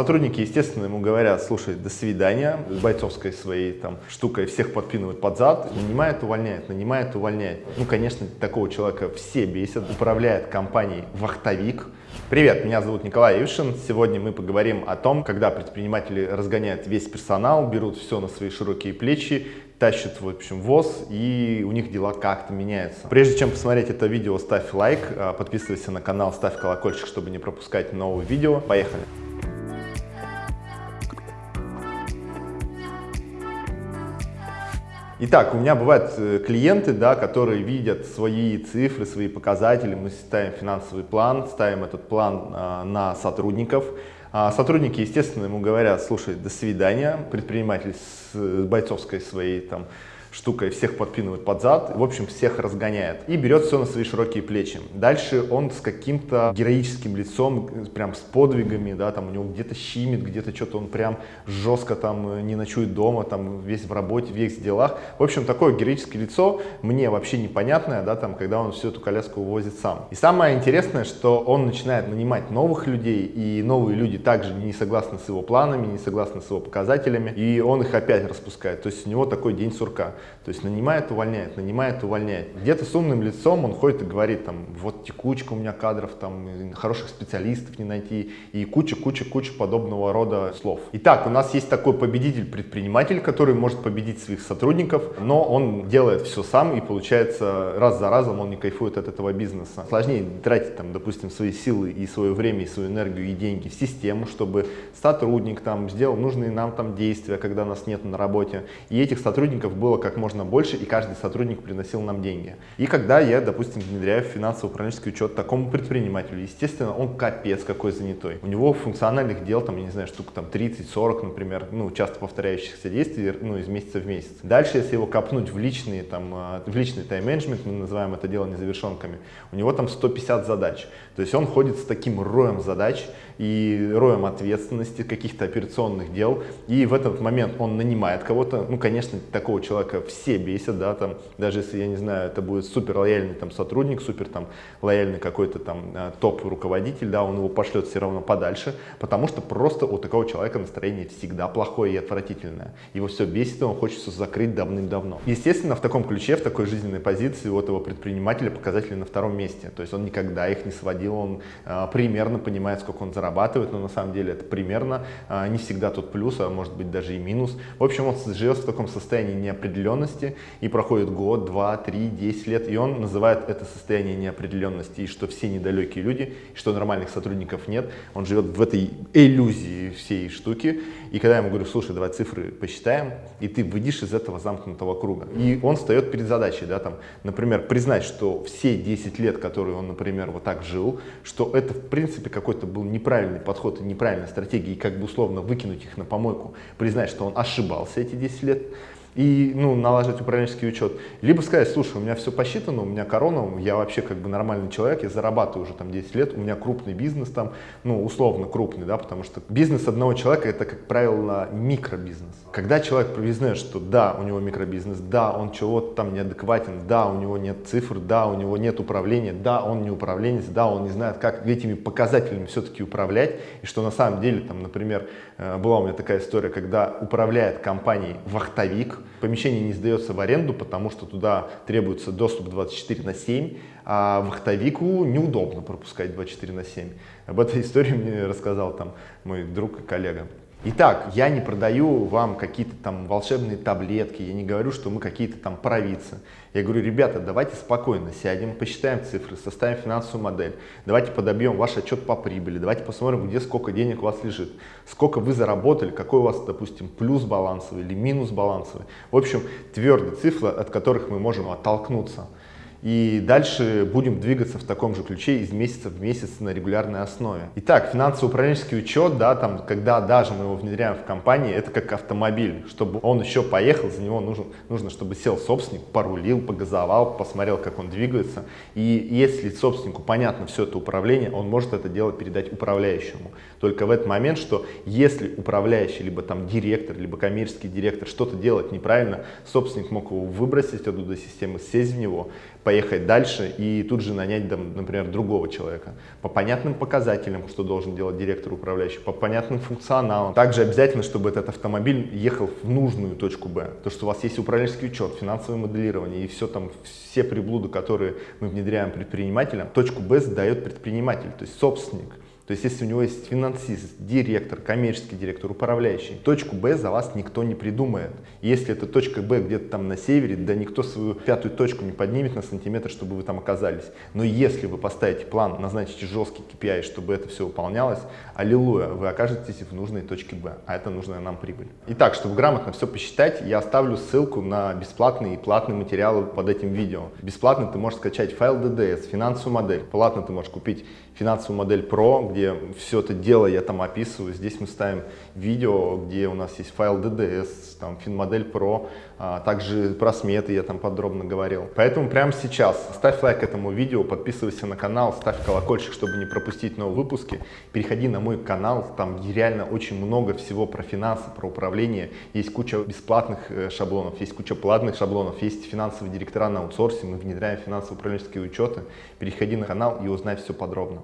Сотрудники, естественно, ему говорят, слушай, до свидания, с бойцовской своей там штукой всех подпинывают под зад, нанимает, увольняет, нанимает, увольняет. Ну, конечно, такого человека все бесят, управляет компанией «Вахтовик», Привет, меня зовут Николай Ившин. Сегодня мы поговорим о том, когда предприниматели разгоняют весь персонал, берут все на свои широкие плечи, тащат в общем ВОЗ и у них дела как-то меняются. Прежде чем посмотреть это видео, ставь лайк, а, подписывайся на канал, ставь колокольчик, чтобы не пропускать новые видео. Поехали! Итак, у меня бывают э, клиенты, да, которые видят свои цифры, свои показатели. Мы ставим финансовый план, ставим этот план а, на сотрудников. А сотрудники, естественно, ему говорят, слушай, до свидания, предприниматель с бойцовской своей там штукой, всех подпинывает под зад, в общем, всех разгоняет и берет все на свои широкие плечи. Дальше он с каким-то героическим лицом, прям с подвигами, да, там у него где-то щимит, где-то что-то он прям жестко там э, не ночует дома, там весь в работе, весь в делах. В общем, такое героическое лицо мне вообще непонятное, да, там, когда он всю эту коляску увозит сам. И самое интересное, что он начинает нанимать новых людей, и новые люди также не согласны с его планами, не согласны с его показателями, и он их опять распускает. То есть у него такой день сурка. То есть нанимает, увольняет, нанимает, увольняет. Где-то с умным лицом он ходит и говорит, там, вот текучка у меня кадров, там, хороших специалистов не найти, и куча-куча-куча подобного рода слов. Итак, у нас есть такой победитель-предприниматель, который может победить своих сотрудников, но он делает все сам, и получается, раз за разом он не кайфует от этого бизнеса. Сложнее тратить, там, допустим, свои силы и свое время, и свою энергию, и деньги в систему, чтобы сотрудник там сделал нужные нам там действия, когда нас нет на работе, и этих сотрудников было как как можно больше, и каждый сотрудник приносил нам деньги. И когда я, допустим, внедряю финансово-управленческий учет такому предпринимателю, естественно, он капец какой занятой. У него функциональных дел, там, я не знаю, штук там 30-40, например, ну, часто повторяющихся действий, ну, из месяца в месяц. Дальше, если его копнуть в личные, там, а, в личный тайм-менеджмент, мы называем это дело незавершенками, у него там 150 задач. То есть он ходит с таким роем задач, и роем ответственности, каких-то операционных дел. И в этот момент он нанимает кого-то. Ну, конечно, такого человека все бесят, да, там, даже если, я не знаю, это будет супер лояльный там сотрудник, супер там лояльный какой-то там э, топ-руководитель, да, он его пошлет все равно подальше, потому что просто у такого человека настроение всегда плохое и отвратительное. Его все бесит, и он хочет все закрыть давным-давно. Естественно, в таком ключе, в такой жизненной позиции у этого предпринимателя показатели на втором месте. То есть он никогда их не сводил, он э, примерно понимает, сколько он зарабатывает но на самом деле это примерно а, не всегда тот плюс, а может быть даже и минус. В общем, он живет в таком состоянии неопределенности и проходит год, два, три, десять лет, и он называет это состояние неопределенности, и что все недалекие люди, и что нормальных сотрудников нет. Он живет в этой иллюзии всей штуки, и когда я ему говорю, слушай, давай цифры посчитаем, и ты выйдешь из этого замкнутого круга. И он встает перед задачей, да, там, например, признать, что все 10 лет, которые он, например, вот так жил, что это, в принципе, какой-то был неправильный подход и неправильная стратегия, и как бы условно выкинуть их на помойку, признать, что он ошибался эти 10 лет, и ну, налаживать управленческий учет. Либо сказать, слушай, у меня все посчитано, у меня корона, я вообще как бы нормальный человек, я зарабатываю уже там 10 лет, у меня крупный бизнес там, ну, условно крупный, да, потому что бизнес одного человека это, как правило, микробизнес. Когда человек признает, что да, у него микробизнес, да, он чего-то там неадекватен, да, у него нет цифр, да, у него нет управления, да, он не управленец, да, он не знает, как этими показателями все-таки управлять, и что на самом деле, там, например, э, была у меня такая история, когда управляет компанией вахтовик, Помещение не сдается в аренду, потому что туда требуется доступ 24 на 7, а вахтовику неудобно пропускать 24 на 7. Об этой истории мне рассказал там мой друг и коллега. Итак, я не продаю вам какие-то там волшебные таблетки, я не говорю, что мы какие-то там провидцы. Я говорю, ребята, давайте спокойно сядем, посчитаем цифры, составим финансовую модель, давайте подобьем ваш отчет по прибыли, давайте посмотрим, где сколько денег у вас лежит, сколько вы заработали, какой у вас, допустим, плюс балансовый или минус балансовый. В общем, твердые цифры, от которых мы можем оттолкнуться. И дальше будем двигаться в таком же ключе из месяца в месяц на регулярной основе. Итак, финансово-управленческий учет, да, там, когда даже мы его внедряем в компании, это как автомобиль. Чтобы он еще поехал, за него нужно, нужно чтобы сел собственник, порулил, погазовал, посмотрел, как он двигается. И если собственнику понятно все это управление, он может это дело передать управляющему. Только в этот момент, что если управляющий, либо там директор, либо коммерческий директор что-то делает неправильно, собственник мог его выбросить оттуда системы, сесть в него, поехать дальше и тут же нанять, например, другого человека. По понятным показателям, что должен делать директор управляющий, по понятным функционалам. Также обязательно, чтобы этот автомобиль ехал в нужную точку Б. То, что у вас есть управленческий учет, финансовое моделирование и все там, все приблуды, которые мы внедряем предпринимателям, точку Б задает предприниматель, то есть собственник. То есть, если у него есть финансист, директор, коммерческий директор, управляющий, точку Б за вас никто не придумает. Если эта точка Б где-то там на севере, да никто свою пятую точку не поднимет на сантиметр, чтобы вы там оказались. Но если вы поставите план, назначите жесткий KPI, чтобы это все выполнялось, аллилуйя, вы окажетесь в нужной точке Б, а это нужная нам прибыль. Итак, чтобы грамотно все посчитать, я оставлю ссылку на бесплатные и платные материалы под этим видео. Бесплатно ты можешь скачать файл DDS, финансовую модель. Платно ты можешь купить финансовую модель Pro, где где все это дело я там описываю. Здесь мы ставим видео, где у нас есть файл DDS, там финмодель Pro, а, также про сметы я там подробно говорил. Поэтому прямо сейчас ставь лайк этому видео, подписывайся на канал, ставь колокольчик, чтобы не пропустить новые выпуски. Переходи на мой канал, там реально очень много всего про финансы, про управление. Есть куча бесплатных э, шаблонов, есть куча платных шаблонов, есть финансовые директора на аутсорсе, мы внедряем финансово-управленческие учеты. Переходи на канал и узнай все подробно.